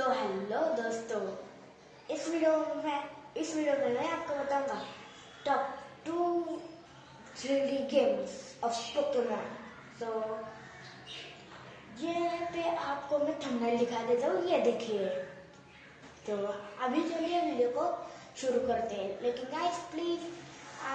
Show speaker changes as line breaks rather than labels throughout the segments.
तो हेलो दोस्तों, इस वीडियो में, इस वीडियो में मैं आपको बताऊँगा top two three games of Pokemon तो ये पे आपको मैं थंबनेल दिखा देता हूँ, ये देखिए। तो अभी चलिए वीडियो को शुरू करते हैं। लेकिन गाइस प्लीज़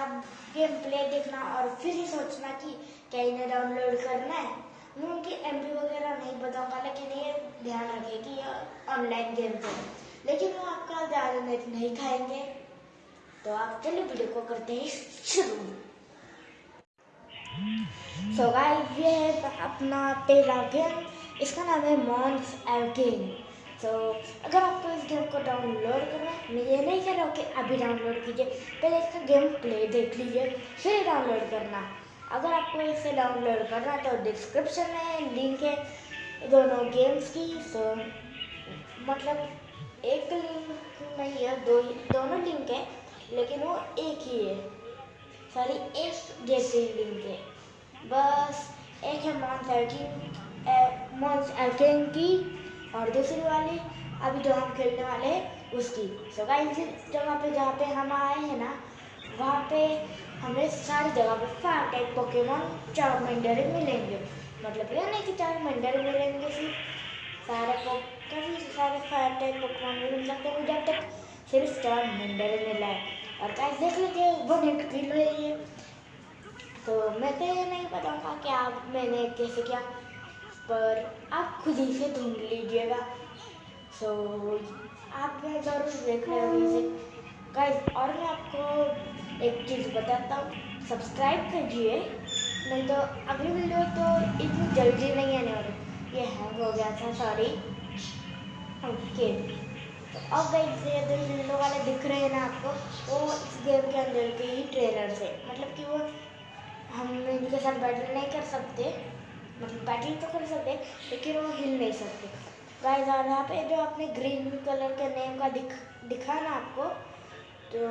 आप गेम प्ले देखना और फिर ही सोचना कि क्या इन्हें डाउनलोड करना है। मैं उनकी एम वगैरह नहीं बताऊँगा लेकिन ये ध्यान रखिए कि ये ऑनलाइन गेम है। लेकिन वो आपका ज़्यादा नेट नहीं खाएँगे। तो आप चलिए वीडियो को करते हैं, शुरू। सो गाइस ये है अपना पहला गेम इसका नाम है मॉन्स एल्किन तो अगर आपको इस गेम को डाउनलोड करना है, मैं ये नहीं कह रहा हूँ कि अभी डाउनलोड कीजिए, पहले इसका गेम प्ले देख लीजिए, फिर डाउनलोड करना। अगर आपको इसे डाउनलोड करना है तो डिस्क्रिप्शन में लिंक है दोनों गेम्स की सो मतलब एक लिंक नहीं है, दो दोनों लिंक है, लेकिन वो एक ही है। सॉरी एक जैसे लिंक है। बस एक है मॉन्स एल्किन मॉन्स एल्किन की और दूसरी वाली अभी जो हम खेलने वाले हैं, उसकी। सो गाइस जगह पे जहाँ पे हम आए हैं ना वहाँ पे हमें सारी जगह पे फायर टाइप पोकेमोन चार मंडरे मिलेंगे। मतलब ये नहीं कि चार मंडरे मिलेंगे सिर्फ़। सारे काफ़ी सारे फायर टाइप पोकेमोन मिल सकते हैं। अब तक सिर्फ़ चार मंडरे मिला है। और गाइस देख लीजिए वन एट किलो है। ये तो मैं तो ये नहीं बताऊँगा कि आप मैंने कैसे किया, पर आप खुद ही से ढूंढ लीजिएगा। सो आप ज़रूर देख रहे हो। इसे गाइस और मैं आपको एक चीज़ बताता हूँ। सब्सक्राइब कीजिए, नहीं तो अगली वीडियो तो इतनी जल्दी नहीं आने वाली। ये हैंग हो गया था सॉरी ओके तो अब गाइस ये दो विंडो वाले दिख रहे हैं ना आपको, वो इस गेम के अंदर के ही ट्रेलर से। मतलब कि वो हम इनके साथ बैटल नहीं कर सकते। मतलब बैटल तो कर सकते, लेकिन वो हिल नहीं सकते। गाइस और यहाँ पे जो आपने ग्रीन कलर के नेम का दिख, दिखा ना आपको तो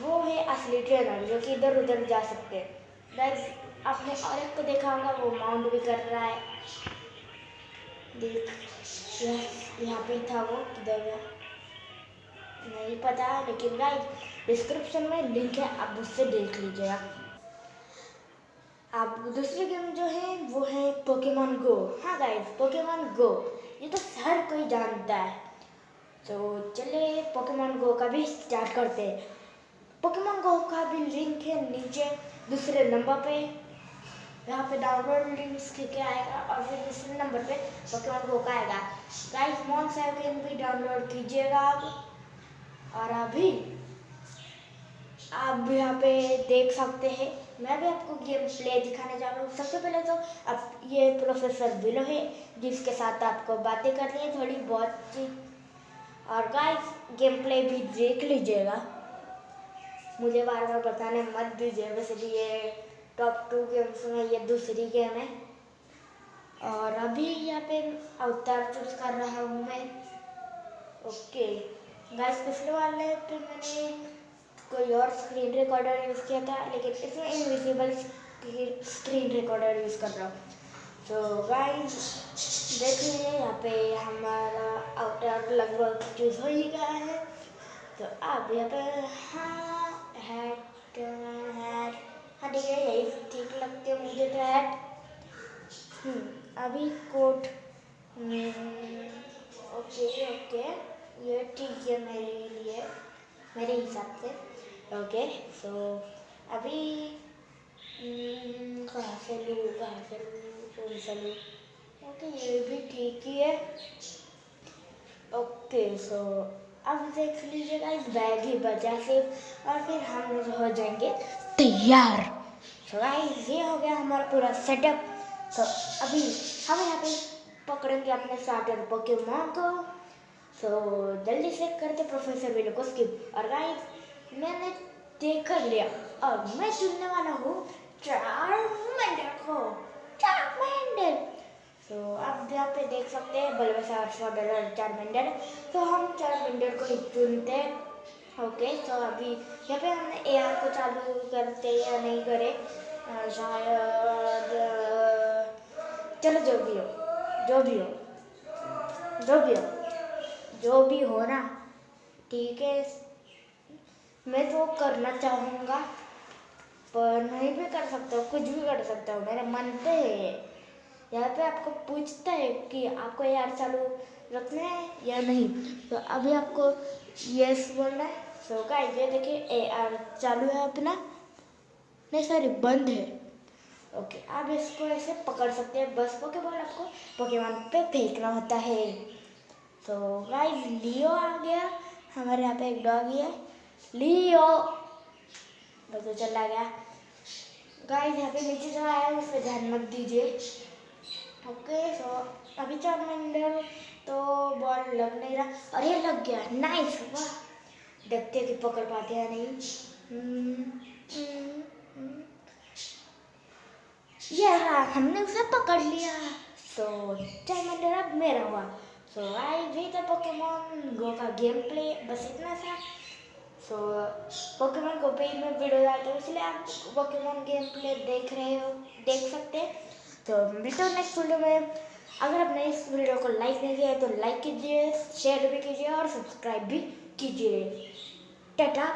वो है असली ट्रेनर जो कि इधर उधर जा सकते हैं। गाइस आपने और एक को देखा होगा, वो माउंट भी कर रहा है। देख यहाँ पे था वो, किधर गया? नहीं पता, लेकिन गाइस डिस्क्रिप्शन में लिंक है, आप उससे देख लीजिएगा। आप दूसरी गेम जो है, वो है पोकेमोन गो हाँ गाइस पोकेमोन गो ये तो हर कोई जानता है। तो चले पोकेमोन गो का भी स्टार्ट करते हैं। पोकेमोन गो का भी लिंक है नीचे, दूसरे नंबर पे। यहाँ पे डाउनलोड लिंक के आएगा और फिर दूसरे नंबर पे पोकेमोन गो का आएगा। गाइस मॉन सेवन भी डाउनलोड कीजिएगा आप। और अभी आप यहाँ पे देख सकते हैं। मैं भी आपको गेम प्ले दिखाने जा रहा हूँ। सबसे पहले तो अब ये प्रोफेसर बिलो है, जिसके साथ आपको बातें करनी है। थोड़ी बहुत और गाइस गेम प्ले भी देख लीजिएगा। मुझे बार बार बताने मत दीजिए, वैसे भी ये टॉप टू गेम्स में ये दूसरी गेम है। और अभी यहाँ पे अवतार चूज़ कर रहा हूँ मैं। ओके गाइस पिछले वाले पे मैंने कोई और स्क्रीन रिकॉर्डर यूज़ किया था, लेकिन इसमें इनविजिबल स्क्रीन रिकॉर्डर यूज़ कर रहा हूँ। तो गाइस देख लीजिए यहाँ पे हमारा आउटर लगभग चूज़ हो ही गया है। तो अब यहाँ पे हाँ हैट हैट हाँ ठीक है यही ठीक लगते हैं मुझे तो हैट अभी कोट ओके ओके। ये ठीक है मेरे लिए, मेरे हिसाब से। ओके सो अभी कहाँ से लूँ, कहाँ से लूँ, कौन सा लूँ? ओके, ये भी ठीक ही है। ओके सो अब देख लीजिएगा इस बैग ही बचा, सिर्फ़ और फिर हम हो जाएँगे तैयार। सो गाइस ये हो गया हमारा पूरा सेटअप तो अभी हम यहाँ पे पकड़ेंगे अपने स्टार्टर पोकेमोन को। सो जल्दी से करते प्रोफेसर वीडियो को स्किप और गाइस मैंने देख कर लिया। और मैं चुनने वाला हूँ चारमेंडर को। चारमेंडर तो आप यहाँ पे देख सकते हैं बल्बसार सॉडर चारमेंडर तो हम चार चारमेंडर को ही चुनते हैं। ओके तो अभी यहाँ पे हमने ए आर को चालू करते या नहीं करे शायद चलो जो भी हो, जो भी हो, जो भी हो, जो भी हो ना, ठीक है। मैं तो करना चाहूँगा, पर नहीं भी कर सकता, कुछ भी कर सकता हूँ, मेरे मन पे है। यहाँ पे आपको पूछता है कि आपको यार चालू रखना है या नहीं। तो अभी आपको यस बोलना है। सो गाइस ये देखिए ए आर चालू है अपना। नहीं सॉरी बंद है। ओके आप इसको ऐसे पकड़ सकते हैं। बस पोकेबॉल आपको पोकेमॉन पे फेंकना होता है। तो गाइस लियो आ गया। हमारे यहाँ पे एक डॉगी है लियो बस तो चला गया। गाइस यहाँ पे नीचे जो आया उस पर ध्यान मत दीजिए। ओके सो अभी चार मंडल तो बॉल लग नहीं रहा। ये लग गया। नाइस वाह। देखते कि पकड़ पाते हैं नहीं। हम्म, हम्म, हम्म। ये हाँ हमने उसे पकड़ लिया। तो चाइमंडर अब मेरा हुआ। सो आई भी था पोकेमोन गो का गेम प्ले बस इतना सा सो पोकेमोन गो पे ही मैं वीडियो डालता हूँ इसलिए आप पोकेमोन गेम प्ले देख रहे हो देख सकते हैं। तो मिलते हो नेक्स्ट वीडियो में। अगर आपने इस वीडियो को लाइक नहीं किया है तो लाइक कीजिए शेयर भी कीजिए और सब्सक्राइब भी कीजिए। टाटा।